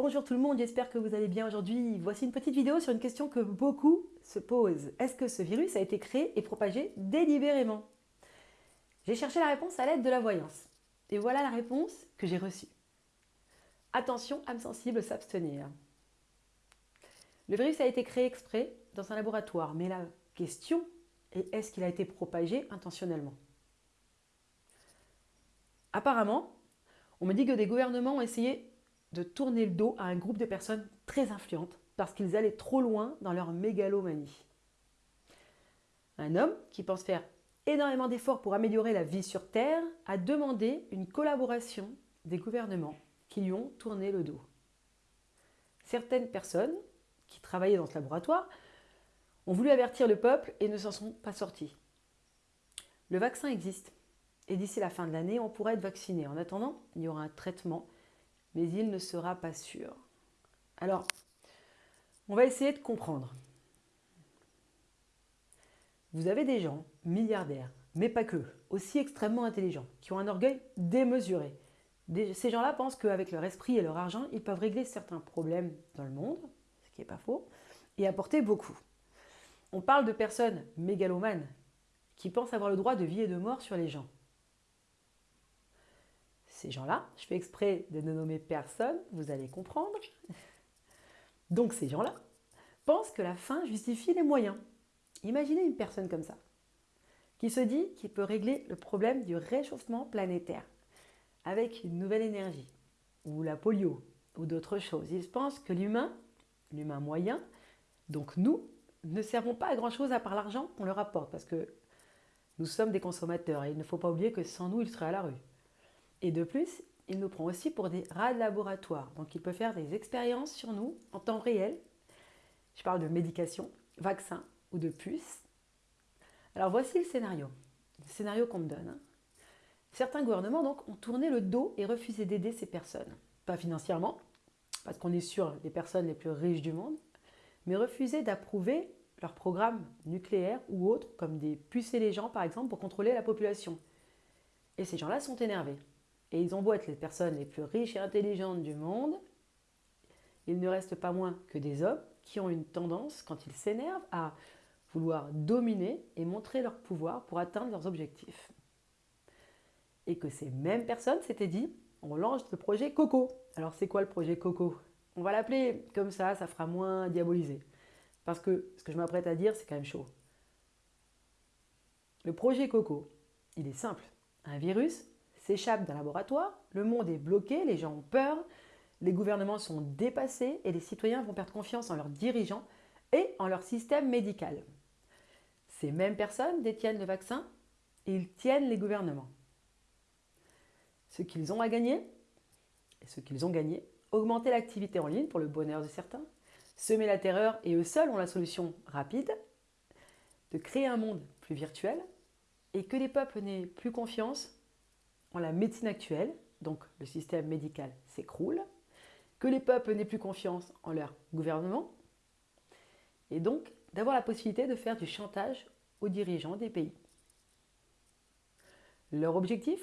Bonjour tout le monde, j'espère que vous allez bien aujourd'hui. Voici une petite vidéo sur une question que beaucoup se posent. Est-ce que ce virus a été créé et propagé délibérément? J'ai cherché la réponse à l'aide de la voyance. Et voilà la réponse que j'ai reçue. Attention, âme sensible, s'abstenir. Le virus a été créé exprès dans un laboratoire, mais la question est est-ce qu'il a été propagé intentionnellement? Apparemment, on me dit que des gouvernements ont essayé de tourner le dos à un groupe de personnes très influentes parce qu'ils allaient trop loin dans leur mégalomanie. Un homme qui pense faire énormément d'efforts pour améliorer la vie sur Terre a demandé une collaboration des gouvernements qui lui ont tourné le dos. Certaines personnes qui travaillaient dans ce laboratoire ont voulu avertir le peuple et ne s'en sont pas sortis. Le vaccin existe et d'ici la fin de l'année, on pourra être vacciné. En attendant, il y aura un traitement mais il ne sera pas sûr. Alors, on va essayer de comprendre. Vous avez des gens milliardaires, mais pas que, aussi extrêmement intelligents, qui ont un orgueil démesuré. ces gens-là pensent qu'avec leur esprit et leur argent, ils peuvent régler certains problèmes dans le monde, ce qui n'est pas faux, et apporter beaucoup. On parle de personnes mégalomanes qui pensent avoir le droit de vie et de mort sur les gens ces gens-là, je fais exprès de ne nommer personne, vous allez comprendre. Donc ces gens-là pensent que la fin justifie les moyens. Imaginez une personne comme ça, qui se dit qu'il peut régler le problème du réchauffement planétaire avec une nouvelle énergie, ou la polio, ou d'autres choses. Ils pensent que l'humain, l'humain moyen, donc nous, ne servons pas à grand-chose à part l'argent qu'on leur apporte, parce que nous sommes des consommateurs et il ne faut pas oublier que sans nous, ils seraient à la rue. Et de plus, il nous prend aussi pour des rats de laboratoire. Donc il peut faire des expériences sur nous en temps réel. Je parle de médication, vaccins ou de puces. Alors voici le scénario. Le scénario qu'on me donne. Hein. Certains gouvernements donc ont tourné le dos et refusé d'aider ces personnes. Pas financièrement, parce qu'on est sur les personnes les plus riches du monde, mais refusé d'approuver leurs programmes nucléaires ou autres, comme des pucer les gens par exemple pour contrôler la population. Et ces gens-là sont énervés. Et ils ont beau les personnes les plus riches et intelligentes du monde, il ne reste pas moins que des hommes qui ont une tendance, quand ils s'énervent, à vouloir dominer et montrer leur pouvoir pour atteindre leurs objectifs. Et que ces mêmes personnes s'étaient dit, on lance le projet Coco. Alors c'est quoi le projet Coco? On va l'appeler comme ça, ça fera moins diabolisé. Parce que ce que je m'apprête à dire, c'est quand même chaud. Le projet Coco, il est simple. Un virus s'échappe d'un laboratoire, le monde est bloqué, les gens ont peur, les gouvernements sont dépassés et les citoyens vont perdre confiance en leurs dirigeants et en leur système médical. Ces mêmes personnes détiennent le vaccin et ils tiennent les gouvernements. Ce qu'ils ont à gagner, et ce qu'ils ont gagné, augmenter l'activité en ligne pour le bonheur de certains, semer la terreur et eux seuls ont la solution rapide, de créer un monde plus virtuel et que les peuples n'aient plus confiance en la médecine actuelle, donc le système médical s'écroule, que les peuples n'aient plus confiance en leur gouvernement, et donc d'avoir la possibilité de faire du chantage aux dirigeants des pays. Leur objectif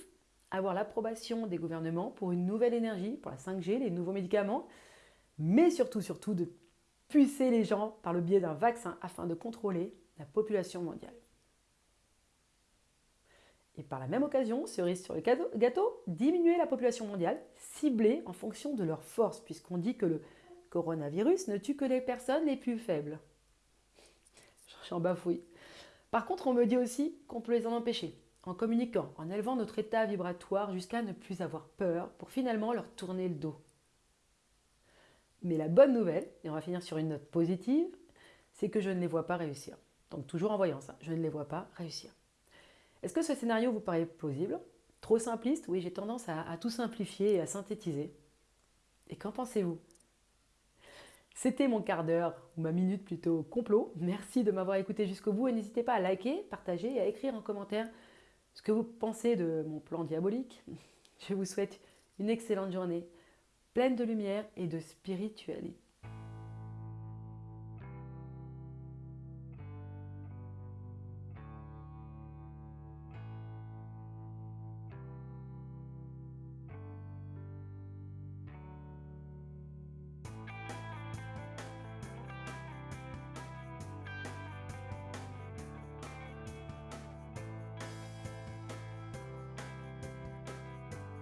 Avoir l'approbation des gouvernements pour une nouvelle énergie, pour la 5G, les nouveaux médicaments, mais surtout, surtout de pucer les gens par le biais d'un vaccin afin de contrôler la population mondiale. Et par la même occasion, cerise sur le gâteau, diminuer la population mondiale, ciblée en fonction de leur force, puisqu'on dit que le coronavirus ne tue que les personnes les plus faibles. Je suis en bafouille. Par contre, on me dit aussi qu'on peut les en empêcher, en communiquant, en élevant notre état vibratoire jusqu'à ne plus avoir peur, pour finalement leur tourner le dos. Mais la bonne nouvelle, et on va finir sur une note positive, c'est que je ne les vois pas réussir. Donc toujours en voyant ça, je ne les vois pas réussir. Est-ce que ce scénario vous paraît plausible? Trop simpliste? Oui, j'ai tendance à, tout simplifier et à synthétiser. Et qu'en pensez-vous? C'était mon quart d'heure, ou ma minute plutôt complot. Merci de m'avoir écouté jusqu'au bout et n'hésitez pas à liker, partager et à écrire en commentaire ce que vous pensez de mon plan diabolique. Je vous souhaite une excellente journée, pleine de lumière et de spiritualité.